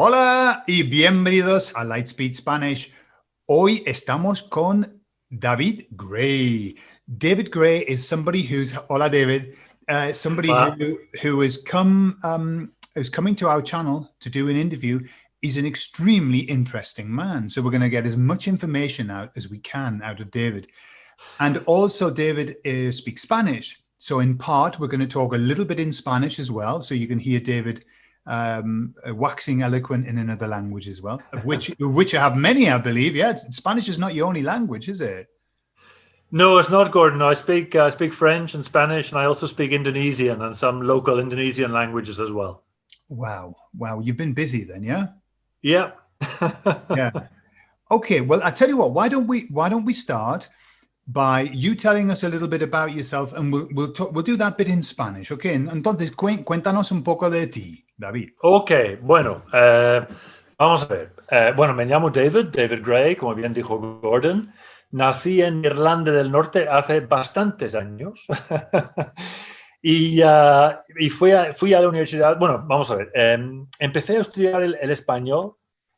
Hola y bienvenidos a Lightspeed Spanish. Hoy estamos con David Gray. David Gray is somebody who's, hola David, uh, somebody who, who has come, um, coming to our channel to do an interview. He's an extremely interesting man. So we're going to get as much information out as we can out of David. And also David uh, speaks Spanish. So in part, we're going to talk a little bit in Spanish as well. So you can hear David um, uh, waxing eloquent in another language as well, of which which I have many, I believe. Yeah, Spanish is not your only language, is it? No, it's not, Gordon. I speak uh, I speak French and Spanish, and I also speak Indonesian and some local Indonesian languages as well. Wow, wow, you've been busy then, yeah? Yeah. yeah. Okay, well, I tell you what. Why don't we Why don't we start by you telling us a little bit about yourself, and we'll we'll talk, we'll do that bit in Spanish, okay? And entonces, cuéntanos un poco de ti. David. Ok, bueno, eh, vamos a ver. Eh, bueno, me llamo David, David Gray, como bien dijo Gordon. Nací en Irlanda del Norte hace bastantes años. y, uh, y fui, a, fui, a, la universidad, bueno, vamos a ver, eh, empecé a estudiar el, el, español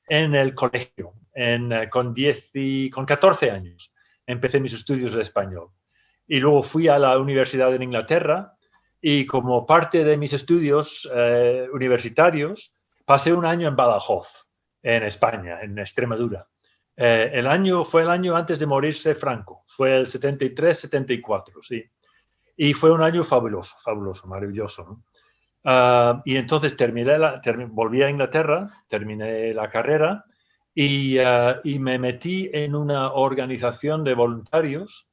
en el colegio en, uh, con, 10 y, con 14 años. Empecé mis estudios de español. Y luego fui a la universidad en Inglaterra y como parte de mis estudios eh, universitarios, pasé un año en Badajoz, en España, en Extremadura. Eh, el año fue el año antes de morirse Franco, fue el 73-74, sí. Y fue un año fabuloso, fabuloso, maravilloso. Uh, y entonces terminé la, volví a Inglaterra, terminé la carrera y, uh, y, me metí en una organización de voluntarios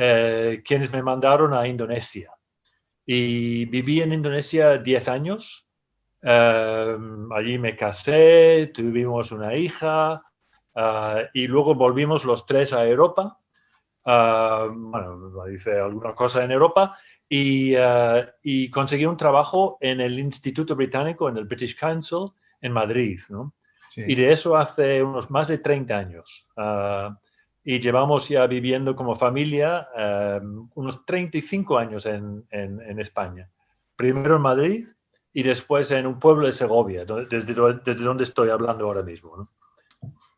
eh, quienes me mandaron a Indonesia. Y viví en Indonesia 10 años. Em, allí me casé, tuvimos una hija eh, y luego volvimos los tres a Europa. Em, bueno, hice alguna cosa en Europa y, eh, y, conseguí un trabajo en el Instituto Británico, en el British Council, en Madrid. ¿no? Sí. Y de eso hace unos más de 30 años. Y llevamos ya viviendo como familia eh, unos 35 años en, en, en, España. Primero en Madrid y después en un pueblo de Segovia, desde, desde donde estoy hablando ahora mismo.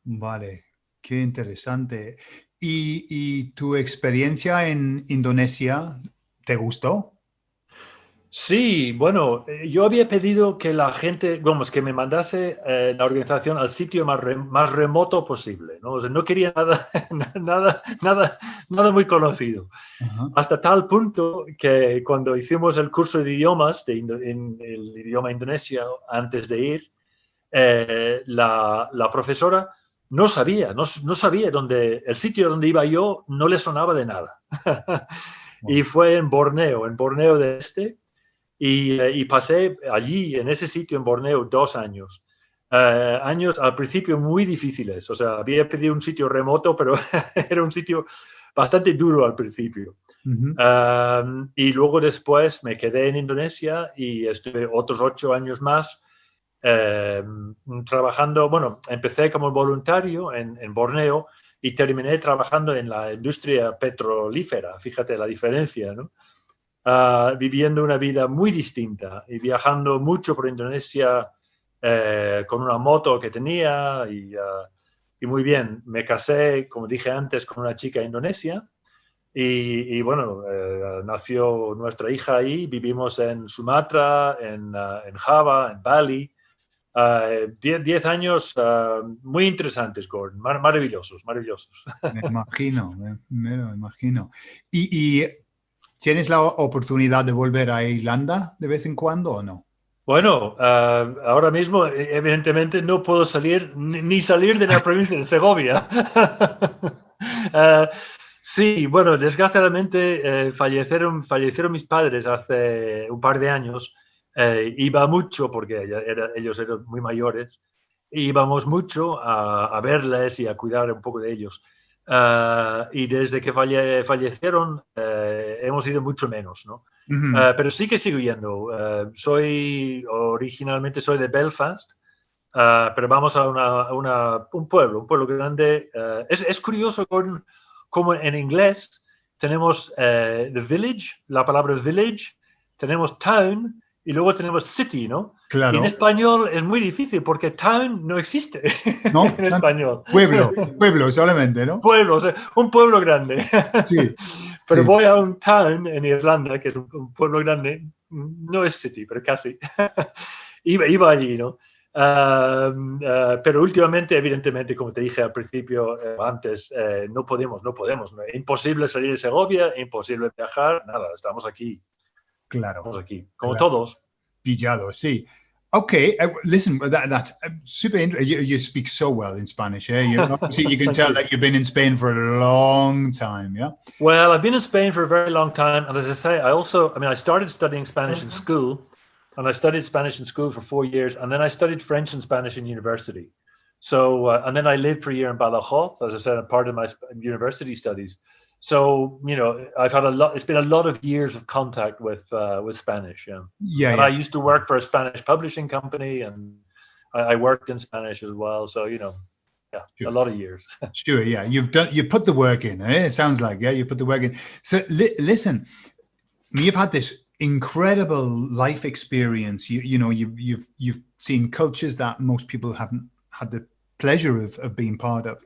Vale, qué interesante. ¿Y, ¿Y tu experiencia en Indonesia te gustó? Sí, bueno, eh, yo había pedido que la gente, vamos, que me mandase eh, la organización al sitio más, re, más remoto posible, ¿no? O sea, no quería nada, nada, nada, nada muy conocido. Uh -huh. Hasta tal punto que cuando hicimos el curso de idiomas, de, en el idioma indonesio, antes de ir, eh, la, la, profesora no sabía, no, no, sabía dónde, el sitio donde iba yo no le sonaba de nada. y fue en Borneo, en Borneo de Este, y, y, pasé allí, en ese sitio en Borneo, dos años. Uh, años al principio muy difíciles, o sea, había pedido un sitio remoto, pero era un sitio bastante duro al principio. Uh -huh. um, y luego después me quedé en Indonesia y estuve otros ocho años más um, trabajando, bueno, empecé como voluntario en, en Borneo y terminé trabajando en la industria petrolífera, fíjate la diferencia, ¿no? Uh, viviendo una vida muy distinta y viajando mucho por Indonesia eh, con una moto que tenía y, uh, y, muy bien. Me casé, como dije antes, con una chica indonesia y, bueno, eh, nació nuestra hija ahí. Vivimos en Sumatra, en, uh, en Java, en Bali. Diez, diez, años muy interesantes, Gordon, Mar maravillosos, maravillosos. Me imagino, me, imagino. Y ¿Tienes la oportunidad de volver a Irlanda de vez en cuando o no? Bueno, uh, ahora mismo evidentemente no puedo salir ni salir de la provincia de Segovia. uh, sí, bueno, desgraciadamente eh, fallecieron, fallecieron mis padres hace un par de años. Eh, iba mucho porque era, ellos eran muy mayores. Íbamos mucho a, a verles y a cuidar un poco de ellos. Uh, y desde que falle, fallecieron uh, hemos ido mucho menos, ¿no? Uh -huh. uh, pero sí que sigo yendo. soy, originalmente soy de Belfast, pero vamos a, una, a una, un pueblo, un pueblo grande. Es, es, curioso con, como en inglés tenemos the village, la palabra village, tenemos town y luego tenemos city, ¿no? Claro. Y en español es muy difícil porque town no existe No, en español. Pueblo, pueblo solamente, ¿no? Pueblo, o sea, un pueblo grande. Sí. Pero sí. voy a un town en Irlanda, que es un, pueblo grande, no es city, pero casi. iba, iba allí, ¿no? Um, uh, pero últimamente, evidentemente, como te dije al principio, eh, antes, eh, no podemos, no podemos. ¿no? Imposible salir de Segovia, imposible viajar, nada, estamos aquí, Claro. estamos aquí, como Claro. todos. Pillado, sí. Okay, uh, listen, that, that's uh, super interesting. You, you speak so well in Spanish, eh? You, obviously you can tell you. that you've been in Spain for a long time, yeah? Well, I've been in Spain for a very long time, and as I say, I also, I mean, I started studying Spanish in school, and I studied Spanish in school for four years, and then I studied French and Spanish in university. So, uh, and then I lived for a year in Badajoz, as I said, a part of my university studies. So, you know, I've had a lot. It's been a lot of years of contact with uh, with Spanish. Yeah, Yeah, and yeah. I used to work for a Spanish publishing company, and I, I worked in Spanish as well. So, you know, yeah, Sure. a lot of years. Sure, yeah. You've done. You put the work in. Eh? It sounds like yeah. You put the work in. So li- listen, you've had this incredible life experience. You you know you you've you've seen cultures that most people haven't had the pleasure of of being part of,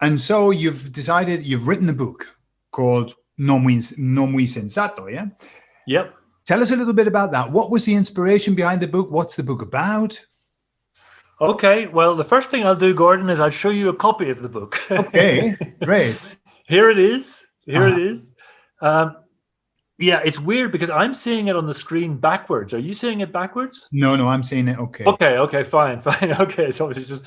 and so you've decided you've written a book called No Muy No Muy Sensato. Yeah. yep. Tell us a little bit about that. What was the inspiration behind the book? What's the book about? Okay, well, the first thing I'll do, Gordon, is I'll show you a copy of the book. Okay, great. Here it is. Here Uh-huh. it is. Um, yeah, it's weird because I'm seeing it on the screen backwards. Are you seeing it backwards? No, no, I'm seeing it. Okay. Okay, okay, fine, fine. Okay, so it's just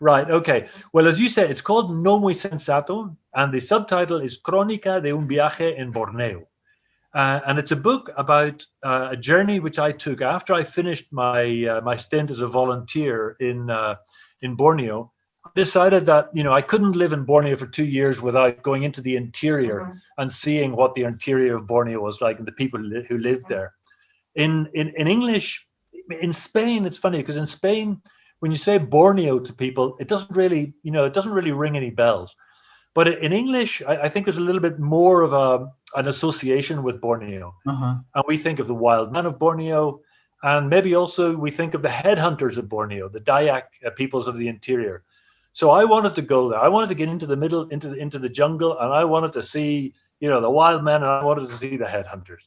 right. Okay. Well, as you said, it's called No Muy Sensato, and the subtitle is Crónica de un viaje en Borneo. Uh, and it's a book about uh, a journey which I took after I finished my uh, my stint as a volunteer in uh, in Borneo. I decided that you know I couldn't live in Borneo for two years without going into the interior and seeing what the interior of Borneo was like and the people who li- who lived there. In in in English, in Spain, it's funny because in Spain, when you say Borneo to people, it doesn't really you know it doesn't really ring any bells. But in English, I, I think there's a little bit more of a an association with Borneo Uh-huh. and we think of the wild men of Borneo, and maybe also we think of the headhunters of Borneo, the Dayak uh, peoples of the interior. So I wanted to go there. I wanted to get into the middle, into the, into the jungle, and I wanted to see, you know, the wild men, and I wanted to see the headhunters.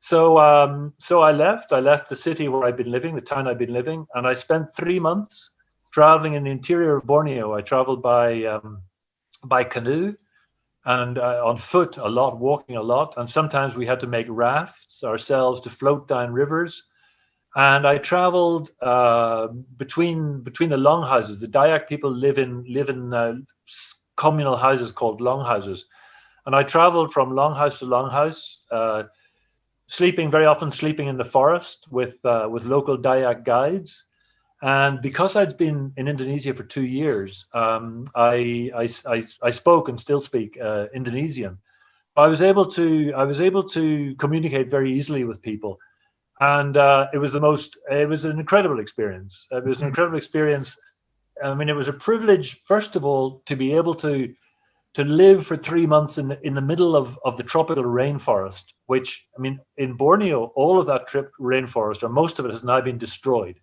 So, um, so I left. I left the city where I'd been living, the town I'd been living, and I spent three months traveling in the interior of Borneo. I traveled by um, by canoe and uh, on foot a lot, walking a lot, and sometimes we had to make rafts ourselves to float down rivers. And I traveled uh, between between the longhouses. The Dayak people live in live in uh, communal houses called longhouses, and I traveled from longhouse to longhouse, uh, sleeping very often sleeping in the forest with uh, with local Dayak guides. And because I'd been in Indonesia for two years, um, I, I, I, I spoke and still speak uh, Indonesian. I was able to I was able to communicate very easily with people, and uh, it was the most it was an incredible experience. It was an incredible experience. I mean, it was a privilege, first of all, to be able to to live for three months in the, in the middle of, of the tropical rainforest, which I mean, in Borneo, all of that trip rainforest, or most of it, has now been destroyed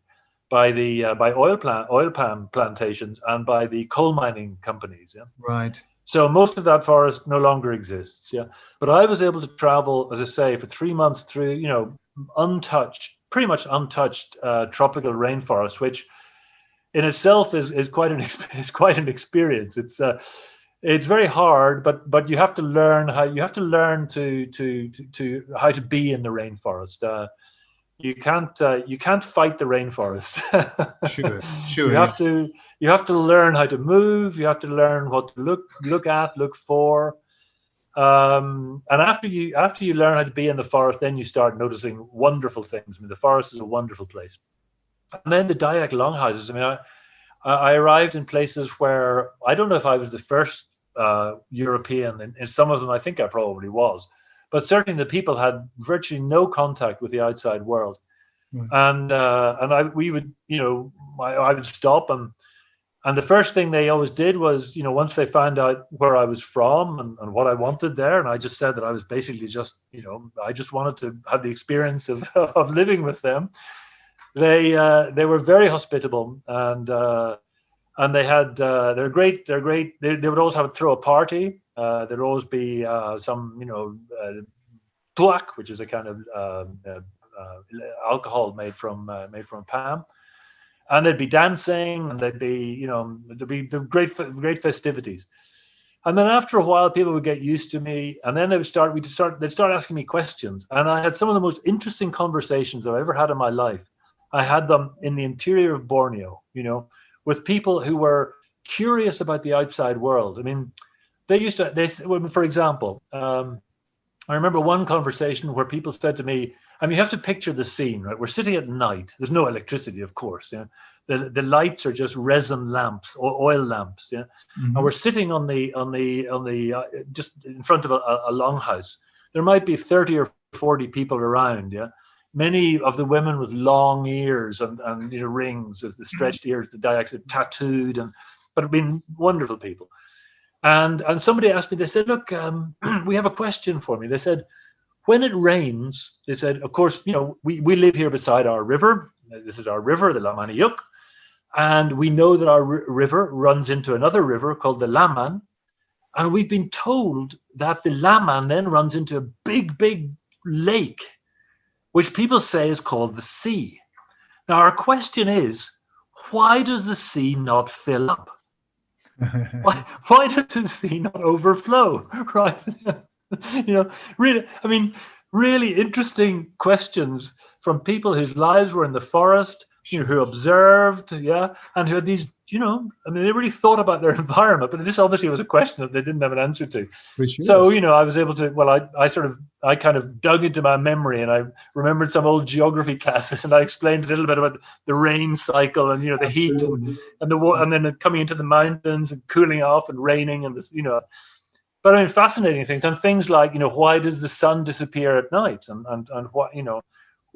by the uh, by oil plant oil palm plantations and by the coal mining companies. Yeah. Right. So most of that forest no longer exists. Yeah. But I was able to travel, as I say, for three months through, you know, untouched, pretty much untouched uh, tropical rainforest, which in itself is, is quite an is quite an experience. It's uh, it's very hard, but but you have to learn how you have to learn to to to, to how to be in the rainforest. Uh, you can't uh, you can't fight the rainforest. Sure. Sure. you have to you have to learn how to move. You have to learn what to look look at, look for. Um, and after you after you learn how to be in the forest, then you start noticing wonderful things. I mean, the forest is a wonderful place. And then the Dayak longhouses. I mean, I, I arrived in places where I don't know if I was the first uh, European. and, in some of them, I think I probably was, but certainly the people had virtually no contact with the outside world. Right. And uh, and I we would you know I, I would stop and and the first thing they always did was you know once they found out where I was from and, and what I wanted there, and I just said that I was basically just you know I just wanted to have the experience of of living with them they uh, they were very hospitable and uh, and they had uh, they're great they're great. They, they would always have throw a party. Uh, there'd always be uh, some you know uh, tuak which is a kind of um, alcohol made from made from palm and they'd be dancing and they'd be you know there'd be great great festivities. And then after a while people would get used to me and then they would start we start they'd start asking me questions. And i had some of the most interesting conversations i've ever had in my life i had them in the interior of borneo you know with people who were curious about the outside world. I mean, they used to, they, for example, um, I remember one conversation where people said to me, I mean, you have to picture the scene, right? We're sitting at night. There's no electricity, of course. Yeah? The, the lights are just resin lamps or oil lamps. Yeah. Mm-hmm. And we're sitting on the, on the, on the, uh, just in front of a, a longhouse. There might be 30 or 40 people around. Yeah many of the women with long ears and, and you know rings, as the mm-hmm. stretched ears, the Dayaks are tattooed, and but have been wonderful people. And and somebody asked me, they said, look, um, we have a question for me. They said, when it rains, they said, of course, you know, we, we live here beside our river. This is our river, the Lamaniuk. And we know that our river runs into another river called the Laman. And we've been told that the Laman then runs into a big, big lake which people say is called the sea. Now, our question is, why does the sea not fill up? why, why does the sea not overflow? Right? you know, really, I mean, really interesting questions from people whose lives were in the forest, you know, who observed, yeah, and who had these, you know, I mean, they really thought about their environment, but this obviously was a question that they didn't have an answer to. So, you know, I was able to, well, I, I sort of, I kind of dug into my memory and I remembered some old geography classes and I explained a little bit about the rain cycle and, you know, the heat and, and the water and then coming into the mountains and cooling off and raining and this, you know, but I mean, fascinating things and things like, you know, why does the sun disappear at night and, and, and what, you know,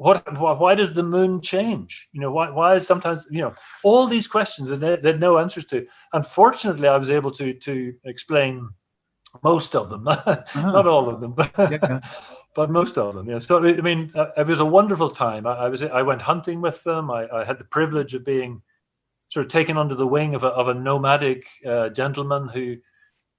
what why does the moon change? You know why, why is sometimes you know all these questions that they, they had no answers to. Unfortunately i was able to to explain most of them. Uh-huh. not all of them but yeah. but most of them yeah. So i mean uh, it was a wonderful time. I, I was i went hunting with them. I, I, had the privilege of being sort of taken under the wing of a, of a nomadic uh, gentleman who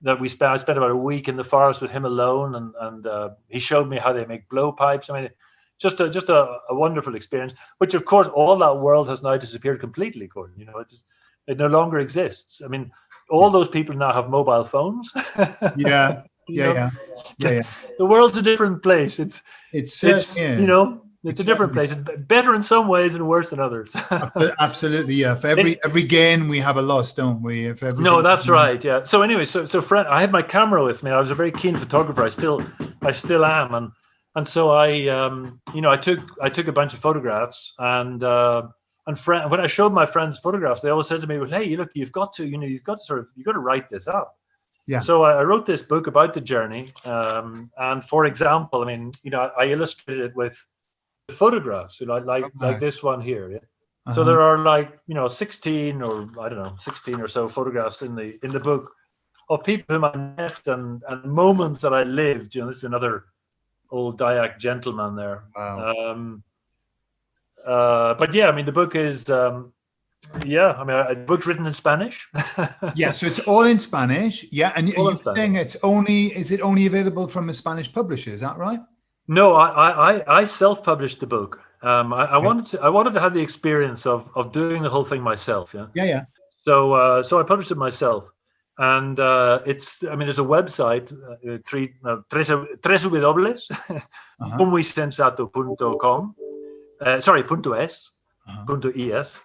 that we spent i spent about a week in the forest with him alone and and uh, he showed me how they make blowpipes. I mean just a just a, a, wonderful experience. Which of course all that world has now disappeared completely, Gordon. You know, it is, it no longer exists. I mean, all those people now have mobile phones. yeah. Yeah, yeah, yeah, yeah. The world's a different place. It's it's, it's yeah. you know it's, it's a different place. It's better in some ways and worse than others. Absolutely, yeah. For every every gain we have a loss, don't we? If every no, that's right. Yeah. So anyway, so so friend, I had my camera with me. I was a very keen photographer. I still I still am, and and so I, um, you know, I took I took a bunch of photographs, and uh, and friend, when I showed my friends photographs, they always said to me, "Well, hey, you look, you've got to, you know, you've got to sort of, you've got to write this up." Yeah. So I, I wrote this book about the journey, um, and for example, I mean, you know, I illustrated it with photographs, you know, like okay. like this one here. Yeah. Uh-huh. So there are like you know 16 or I don't know 16 or so photographs in the in the book of people whom I met and and moments that I lived. You know, this is another old Dayak gentleman there. Wow. Um, uh, but yeah, I mean, the book is, um, yeah, I mean, a book's written in Spanish. yeah, so it's all in Spanish. Yeah, and you're saying it's only, is it only available from a Spanish publisher? Is that right? No, I I, I self-published the book. Um, I, I wanted to I wanted to have the experience of of doing the whole thing myself. Yeah. Yeah, yeah. So uh, so I published it myself and uh, it's i mean there's a website uh, three uh, tres, tres w uh-huh. uh, sorry punto es uh-huh. punto es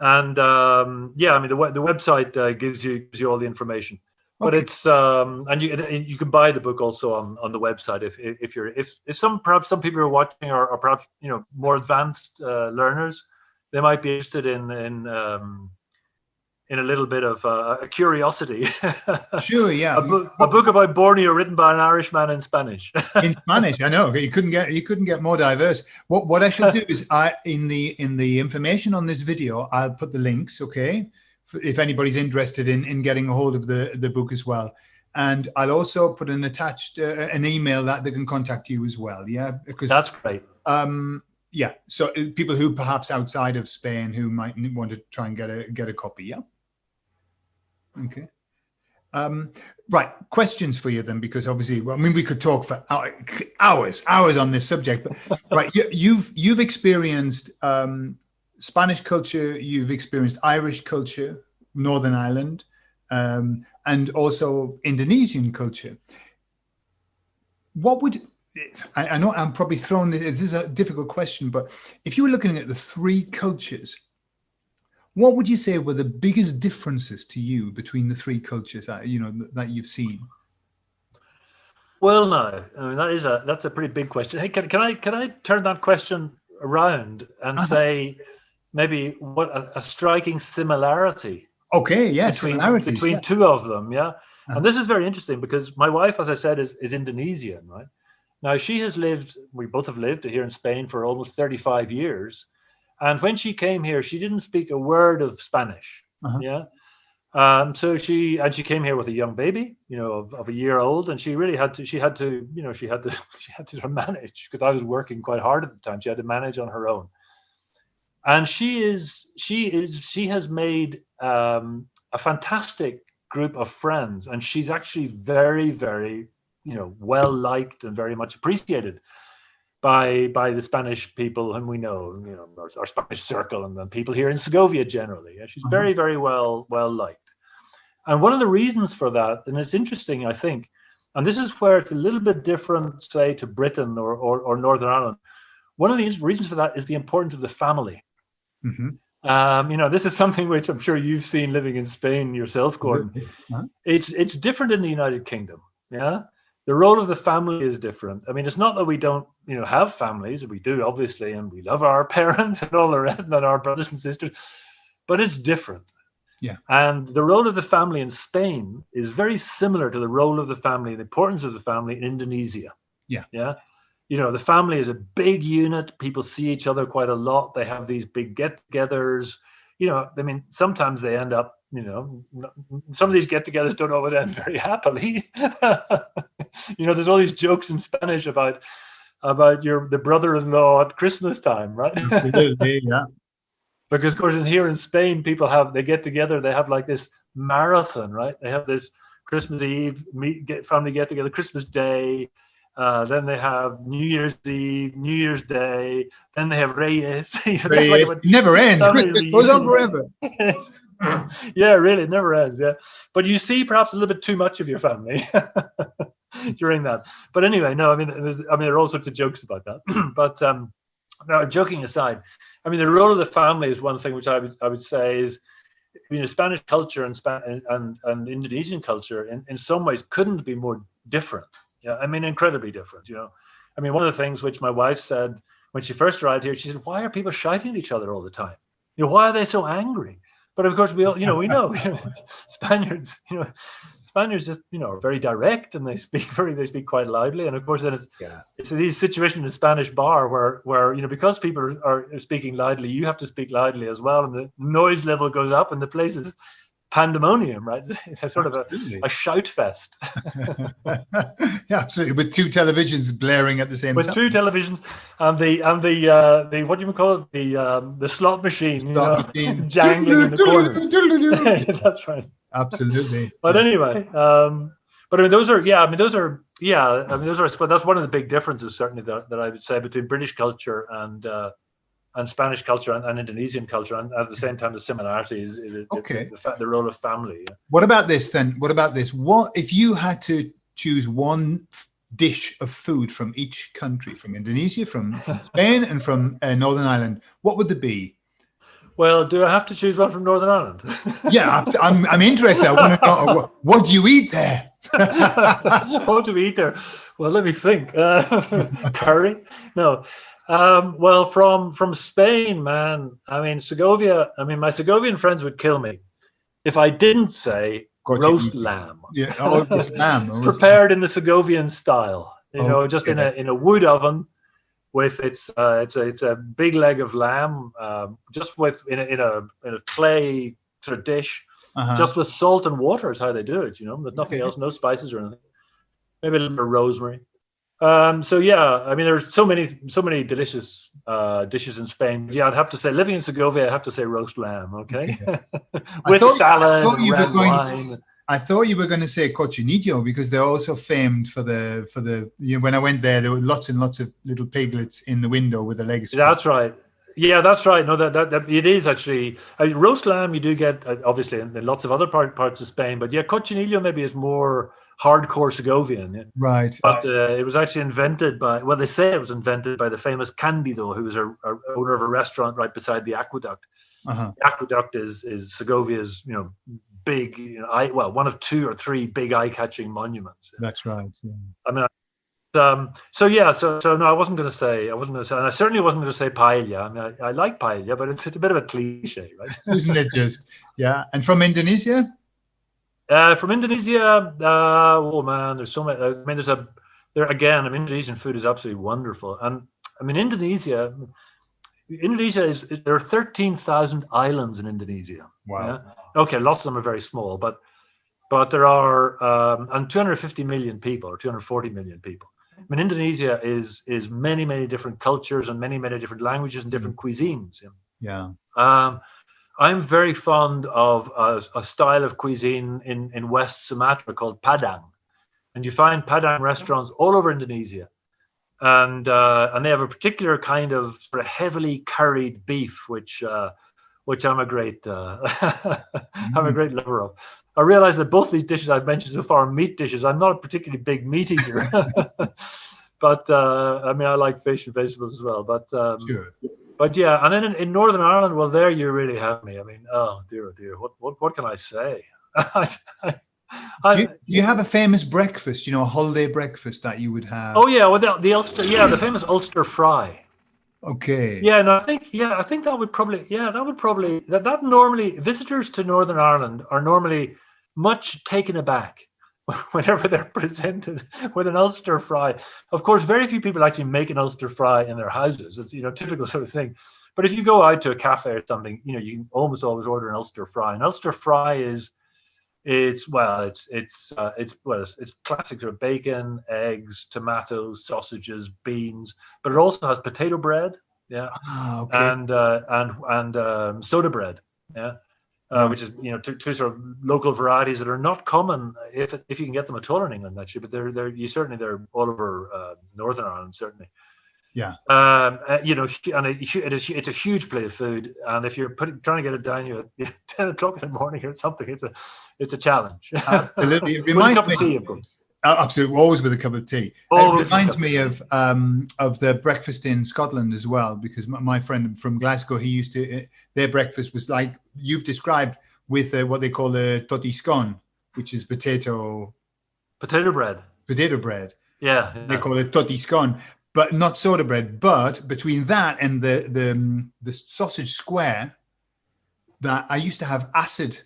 and um, yeah i mean the, the website uh, gives you gives you all the information but it's um, and you you can buy the book also on on the website if if you're if if some perhaps some people are watching or, or perhaps you know more advanced uh, learners they might be interested in in um, in a little bit of uh, a curiosity. Sure, yeah. a, book, a book about Borneo written by an Irishman in Spanish. in Spanish, I know. You couldn't get you couldn't get more diverse. What what I should do is I in the in the information on this video, I'll put the links, okay? If anybody's interested in in getting a hold of the the book as well. And I'll also put an attached uh, an email that they can contact you as well. Yeah, because that's great. Um, yeah. So uh, people who perhaps outside of Spain who might want to try and get a get a copy. Yeah. Okay. Um, right. Questions for you then, because obviously, well, I mean, we could talk for hours, hours on this subject. But right, you, you've you've experienced um, Spanish culture, you've experienced Irish culture, Northern Ireland, um, and also Indonesian culture. What would I, I, know I'm probably throwing this, this is a difficult question, but if you were looking at the three cultures, what would you say were the biggest differences to you between the three cultures that you know that you've seen? Well, no, I mean that is a that's a pretty big question. Hey, can, can I can I turn that question around and uh -huh. say maybe what a, a, striking similarity? Okay, yes, between, between yeah. two of them, yeah. Uh -huh. And this is very interesting because my wife, as I said, is is Indonesian, right? Now she has lived, we both have lived here in Spain for almost 35 years. And when she came here, she didn't speak a word of Spanish. Uh-huh. Yeah. Um, so she and she came here with a young baby, you know, of, of, a year old, and she really had to. She had to, you know, she had to. She had to manage because I was working quite hard at the time. She had to manage on her own, and she is. She is. She has made um, a fantastic group of friends, and she's actually very, very you know well liked and very much appreciated by by the Spanish people whom we know, you know, our, our Spanish circle and then people here in Segovia generally. Yeah, she's mm -hmm. very very well well liked, and one of the reasons for that, and it's interesting, I think, and this is where it's a little bit different, say, to Britain or or, or Northern Ireland. One of the reasons for that is the importance of the family. Mm -hmm. Um, you know, this is something which I'm sure you've seen living in Spain yourself, Gordon. Uh -huh. It's it's different in the United Kingdom. Yeah, the role of the family is different. I mean, it's not that we don't, you know, have families. We do, obviously, and we love our parents and all the rest, and our brothers and sisters, but it's different. Yeah. And the role of the family in Spain is very similar to the role of the family, the importance of the family in Indonesia. Yeah. Yeah. You know, the family is a big unit. People see each other quite a lot. They have these big get-togethers. You know, I mean, sometimes they end up you know, some of these get-togethers don't always end very happily. you know, there's all these jokes in Spanish about about your the brother-in-law at Christmas time, right? yeah. Because of course, in here in Spain, people have they get together, they have like this marathon, right? They have this Christmas Eve meet get family get together, Christmas Day, uh, then they have New Year's Eve, New Year's Day. Then they have Reyes. Reyes. Like never ends. Christmas goes on forever. yeah, really, it never ends. Yeah, but you see perhaps a little bit too much of your family during that. But anyway, no, I mean, I mean, there are all sorts of jokes about that. but um, now, joking aside, I mean, the role of the family is one thing which I would I would say is, you know, Spanish culture and Span and and Indonesian culture in in some ways couldn't be more different. Yeah, I mean, incredibly different. You know, I mean, one of the things which my wife said when she first arrived here, she said, "Why are people shouting at each other all the time? You know, why are they so angry?" But of course, we all, you know, we know Spaniards, you know, Spaniards just, you know, are very direct and they speak very, they speak quite loudly. And of course, then it's, yeah. it's these situations in a Spanish bar where, where, you know, because people are speaking loudly, you have to speak loudly as well. And the noise level goes up and the place is pandemonium, right? It's a sort absolutely. of a, a shout fest. yeah, absolutely. With two televisions blaring at the same With time. With two televisions and the and the uh, the what do you call it? The um, the slot machine, slot you know, machine. jangling in the corner. That's right. Absolutely. but anyway, um, but I mean, those are yeah. I mean, those are yeah. I mean, those are. But that's one of the big differences, certainly, that, that I would say between British culture and uh, and Spanish culture and, and, Indonesian culture, and at the same time, the similarities. Okay. The, the, the role of family. What about this then? What about this? What if you had to choose one dish of food from each country, from Indonesia, from, from Spain, and from uh, Northern Ireland? What would it be? Well, do I have to choose one from Northern Ireland? yeah, I'm, I'm interested. I want to know, what, what do you eat there? what do we eat there? Well, let me think. Uh, curry? No. Um, well, from from Spain, man. I mean, Segovia. I mean, my Segovian friends would kill me if I didn't say roast lamb. Yeah, oh, lamb. Prepared in the Segovian style. You oh, know, just in a in a wood oven with its uh, it's a it's a big leg of lamb, um, just with in a in a in a clay sort of dish, uh -huh. just with salt and water is how they do it. You know, there's nothing else, no spices or anything. Maybe a little bit of rosemary. Um, so yeah, I mean, there's so many, so many delicious uh, dishes in Spain. Yeah, I'd have to say, living in Segovia, I have to say roast lamb. Okay, with thought, salad and red going, wine. I thought you were going to say cochinillo because they're also famed for the for the. You know, when I went there, there were lots and lots of little piglets in the window with the legs. That's right. Yeah, that's right. No, that, that, that it is actually mean, roast lamb. You do get uh, obviously in, in, lots of other part, parts of Spain, but yeah, cochinillo maybe is more hardcore Segovian. Right. But uh, it was actually invented by, well, they say it was invented by the famous Candido, who was a, a owner of a restaurant right beside the aqueduct. Uh-huh. The aqueduct is is Segovia's, you know, big, you know, eye, well, one of two or three big eye-catching monuments. That's right. Yeah. I mean, um, so yeah, so so no, I wasn't going to say, I wasn't going to say, and I certainly wasn't going to say paella. I mean, I, I like paella, but it's, it's a bit of a cliche, right? Isn't it just? Yeah. And from Indonesia? Uh, from Indonesia, uh, oh man, there's so many. I mean, there's a there again. I mean, Indonesian food is absolutely wonderful, and I mean, Indonesia. Indonesia is there are thirteen thousand islands in Indonesia. Wow. Yeah? Okay, lots of them are very small, but but there are um, and 250 million people or 240 million people. I mean, Indonesia is is many many different cultures and many many different languages and different mm. cuisines. Yeah. Um, I'm very fond of a, a, style of cuisine in, in West Sumatra called Padang. And you find Padang restaurants all over Indonesia. And uh, and they have a particular kind of sort of heavily curried beef, which uh, which I'm a great uh, I'm a mm. great lover of. I realize that both these dishes I've mentioned so far are meat dishes. I'm not a particularly big meat eater, but uh, I mean I like fish and vegetables as well. But um, sure but yeah, and then in, in, Northern Ireland, well, there you really have me. I mean, oh dear, oh dear, what what what can I say? I, Uh, do, you, do, you, have a famous breakfast? You know, a holiday breakfast that you would have? Oh yeah, well the, the Ulster, yeah, the famous Ulster fry. Okay. Yeah, and I think yeah, I think that would probably yeah, that would probably that that normally visitors to Northern Ireland are normally much taken aback whenever they're presented with an Ulster fry. Of course, very few people actually make an Ulster fry in their houses. It's you know typical sort of thing. But if you go out to a cafe or something, you know you can almost always order an Ulster fry. An Ulster fry is it's well, it's it's uh, it's well, it's, it's classic sort of bacon, eggs, tomatoes, sausages, beans, but it also has potato bread, yeah, ah, okay. and uh, and and um, soda bread, yeah uh, which is you know two, two, sort of local varieties that are not common if if you can get them at all in England actually, but they're they're you certainly they're all over uh, Northern Ireland certainly. Yeah. Um, uh, you know, and it, it is it's a huge plate of food, and if you're putting trying to get it down you at ten o'clock in the morning or something, it's a it's a challenge. Absolutely, it reminds me. Tea, of. Uh, absolutely, always with a cup of tea. Always it reminds me of um, of the breakfast in Scotland as well, because my friend from Glasgow, he used to uh, their breakfast was like you've described with uh, what they call a tattie scone, which is potato potato bread. Potato bread. Yeah, yeah. they call it tattie scone, but not soda bread. But between that and the the um, the sausage square, that I used to have acid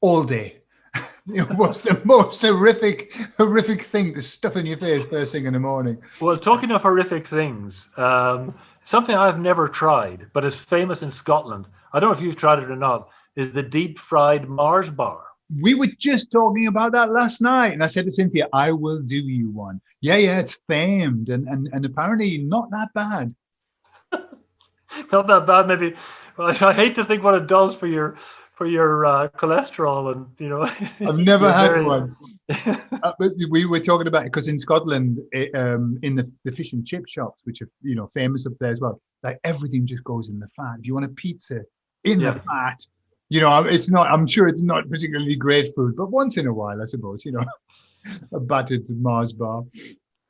all day it was the most horrific, horrific thing to stuff in your face first thing in the morning. Well, talking of horrific things, um, something I've never tried, but is famous in Scotland. I don't know if you've tried it or not. Is the deep fried Mars bar? We were just talking about that last night, and I said to Cynthia, "I will do you one." Yeah, yeah, it's famed, and and and apparently not that bad. not that bad, maybe. Well, I hate to think what it does for your for your uh, cholesterol and you know i've never had very... one uh, but we were talking about it because in scotland it, um, in the, the fish and chip shops which are you know famous up there as well like everything just goes in the fat if you want a pizza in yeah. the fat you know it's not i'm sure it's not particularly great food but once in a while i suppose you know a battered mars bar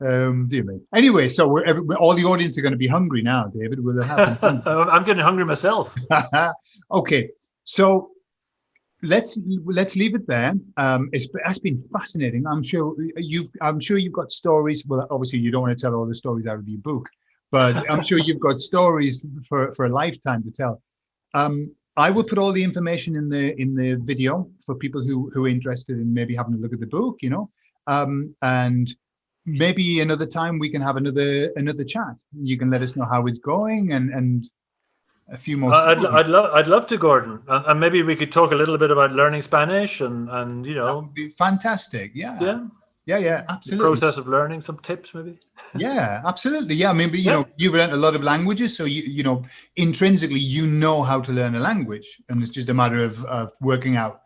um, dear me. Anyway, so we're, all the audience are going to be hungry now, David. Will it happen? I'm getting hungry myself. okay, so let's let's leave it there. Um, it's has been fascinating. I'm sure you've I'm sure you've got stories. Well, obviously you don't want to tell all the stories out of your book, but I'm sure you've got stories for for a lifetime to tell. Um, I will put all the information in the in the video for people who who are interested in maybe having a look at the book. You know, um, and maybe another time we can have another another chat. You can let us know how it's going and and a few more. I'd, I'd love I'd love to, Gordon, and, and, maybe we could talk a little bit about learning Spanish and and you know, be fantastic. Yeah. Yeah. Yeah. Yeah. Absolutely. The process of learning, some tips, maybe. yeah, absolutely. Yeah, I mean, but, you yeah. know, you've learned a lot of languages, so you you know, intrinsically, you know how to learn a language, and it's just a matter of, of working out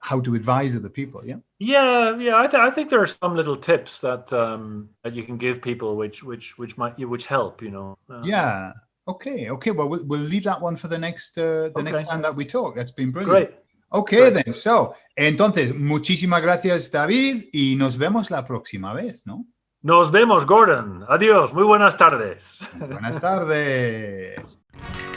how to advise other people. Yeah. Yeah, yeah. I, th I think there are some little tips that um, that you can give people, which which which might which help. You know. Uh, yeah. Okay. Okay. Well, well, we'll leave that one for the next uh, the okay. next time that we talk. That's been brilliant. Great. Okay, then. So, entonces, muchísimas gracias, David, y nos vemos la próxima vez, ¿no? Nos vemos, Gordon. Adiós. Muy buenas tardes. Buenas tardes.